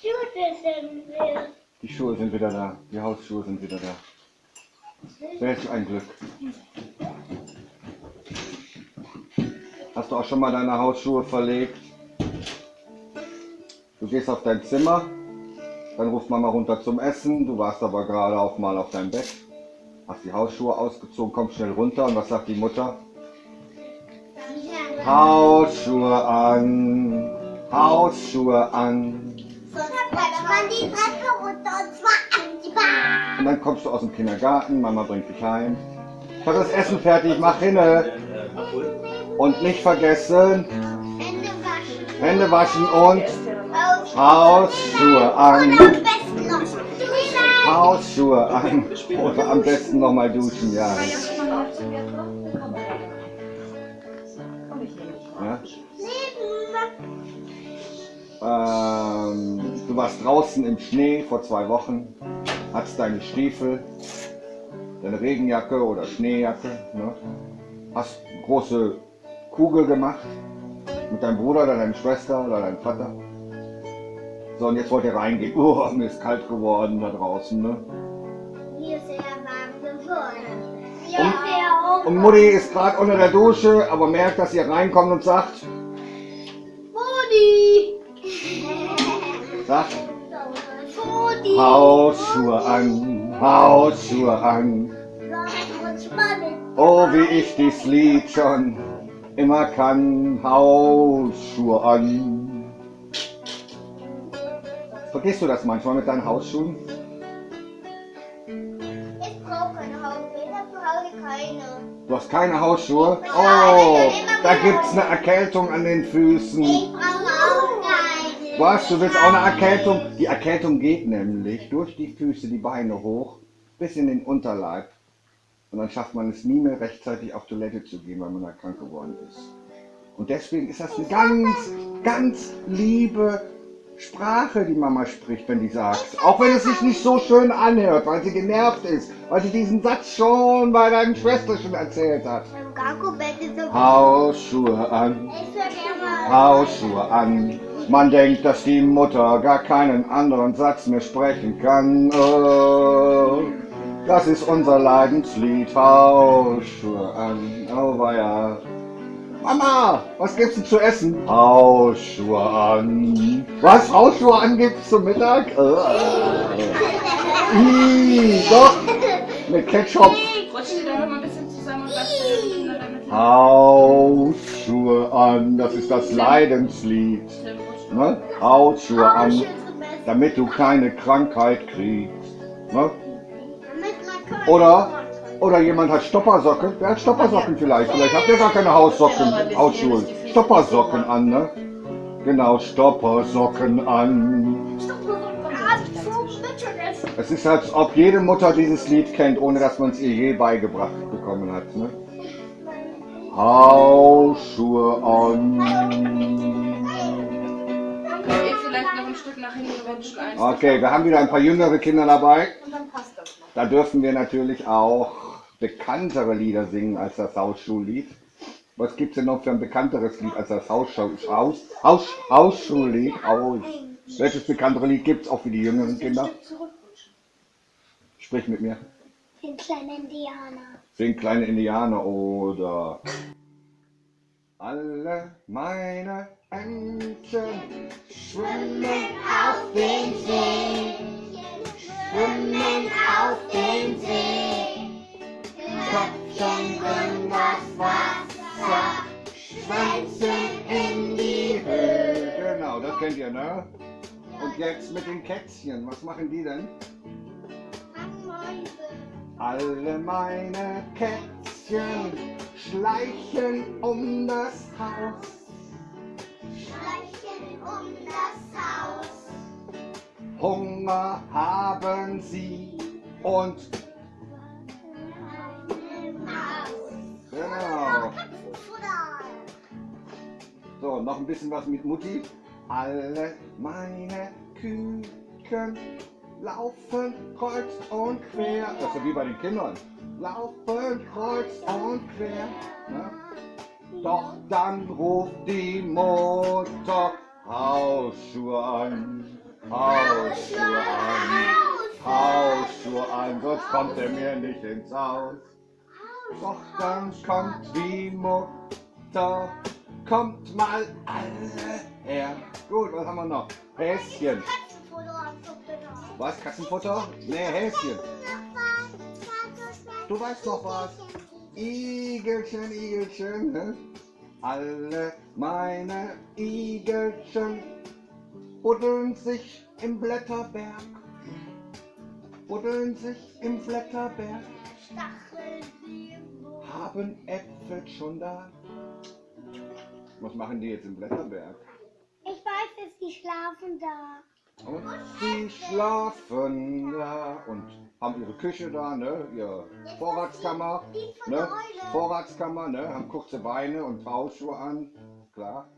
Schuhe sind wir. Die Schuhe sind wieder da. Die Hausschuhe sind wieder da. Welch ein Glück. Hast du auch schon mal deine Hausschuhe verlegt? Du gehst auf dein Zimmer, dann ruft Mama runter zum Essen, du warst aber gerade auch mal auf deinem Bett, hast die Hausschuhe ausgezogen, kommst schnell runter und was sagt die Mutter? Hausschuhe an, Hausschuhe an. Die Treppe runter und zwar an die Bahn. Und dann kommst du aus dem Kindergarten, Mama bringt dich heim. Ich habe das Essen fertig, mach hinne. Und nicht vergessen, Hände waschen. Hände waschen und Aus. Hausschuhe Und an. am besten noch duschen. Hausschuhe an. Oder am besten nochmal duschen, ja. ja. Warst draußen im Schnee vor zwei Wochen, hattest deine Stiefel, deine Regenjacke oder Schneejacke, ne? hast eine große Kugel gemacht mit deinem Bruder oder deiner Schwester oder deinem Vater. So, und jetzt wollt ihr reingehen. Oh, mir ist kalt geworden da draußen. Ne? Mir ist sehr warm geworden. Ja, sehr Und Mutti ist gerade unter der Dusche, aber merkt, dass ihr reinkommt und sagt, sagt, Fudi. Hausschuhe an, Hausschuhe an. Oh, wie ich dies Lied schon immer kann, Hausschuhe an. Vergisst du das manchmal mit deinen Hausschuhen? Ich brauche keine Hausschuhe, dafür habe ich keine. Du hast keine Hausschuhe? Oh, da gibt's eine Erkältung an den Füßen. Was, du willst auch eine Erkältung? Die Erkältung geht nämlich durch die Füße, die Beine hoch, bis in den Unterleib. Und dann schafft man es nie mehr rechtzeitig auf Toilette zu gehen, weil man da krank geworden ist. Und deswegen ist das eine ganz, ganz liebe Sprache, die Mama spricht, wenn die sagt. Auch wenn es sich nicht so schön anhört, weil sie genervt ist, weil sie diesen Satz schon bei deinem Schwesterchen erzählt hat. Hausschuhe an, Hausschuhe an. Man denkt, dass die Mutter gar keinen anderen Satz mehr sprechen kann. Oh, das ist unser Leidenslied. Hausschuhe an. Oh, weia. Mama, was gibt's denn zu essen? Hausschuhe an. Was? Hausschuhe an gibt's zum Mittag? Äh. Ih, doch. Mit Ketchup. Rutscht ihr da mal ein bisschen zusammen und damit Hausschuhe an. Das ist das Leidenslied. Ne? Hausschuhe an, Hausschuhe zum Besten. damit du keine Krankheit kriegst. Ne? Oder, oder jemand hat Stoppersocken. Wer hat Stoppersocken vielleicht? Vielleicht habt ihr gar keine Haussocken, Hausschuhe. Stoppersocken an, ne? Genau, Stoppersocken an. Es ist, als ob jede Mutter dieses Lied kennt, ohne dass man es ihr je beigebracht bekommen hat. Ne? Hausschuhe an. Vielleicht noch ein Stück nach hinten rutschen? Okay, wir haben wieder ein paar jüngere Kinder dabei. Und dann passt das noch. Da dürfen wir natürlich auch bekanntere Lieder singen als das Hausschuhlied. Was gibt es denn noch für ein bekannteres Lied als das Hausschuh, Haus, Haus, Hausschuhlied? Aus. Welches bekanntere Lied gibt es auch für die jüngeren Kinder? Sprich mit mir. Den kleinen Indianer. Sing kleine Indianer oder alle meine Enten schwimmen auf den See, schwimmen auf den See, Köpfchen in das Wasser, Schwänzchen in die Höhe. Genau, das kennt ihr, ne? Und jetzt mit den Kätzchen, was machen die denn? Alle meine Kätzchen schleichen um das Haus. Schleichen um das Haus. Hunger haben sie und genau. So, noch ein bisschen was mit Mutti. Alle meine Küken laufen kreuz und quer. Das ist ja wie bei den Kindern. Laufen kreuz und quer. Ne? Doch dann ruft die Mutter Hausschuhe an. Hausschuhe an, Hausschuhe an, sonst kommt er mir nicht ins Haus. Doch dann kommt die Mutter, kommt mal alle her. Gut, was haben wir noch? Häschen. Was, Katzenfutter? Nee, Häschen. Du weißt noch was. Igelchen, Igelchen, ne? Alle meine Igelchen buddeln sich im Blätterberg. Buddeln sich im Blätterberg, Stacheln haben Äpfel schon da. Was machen die jetzt im Blätterberg? Ich weiß es, die schlafen da. Und sie schlafen da und haben ihre Küche da, ne? Ihre Vorratskammer, Die ne? Vorratskammer, ne? Haben kurze Beine und Hausschuhe an, klar.